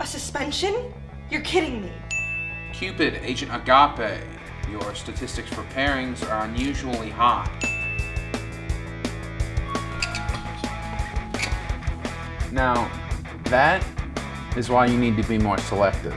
A suspension? You're kidding me. Cupid, Agent Agape, your statistics for pairings are unusually high. Now, that is why you need to be more selective.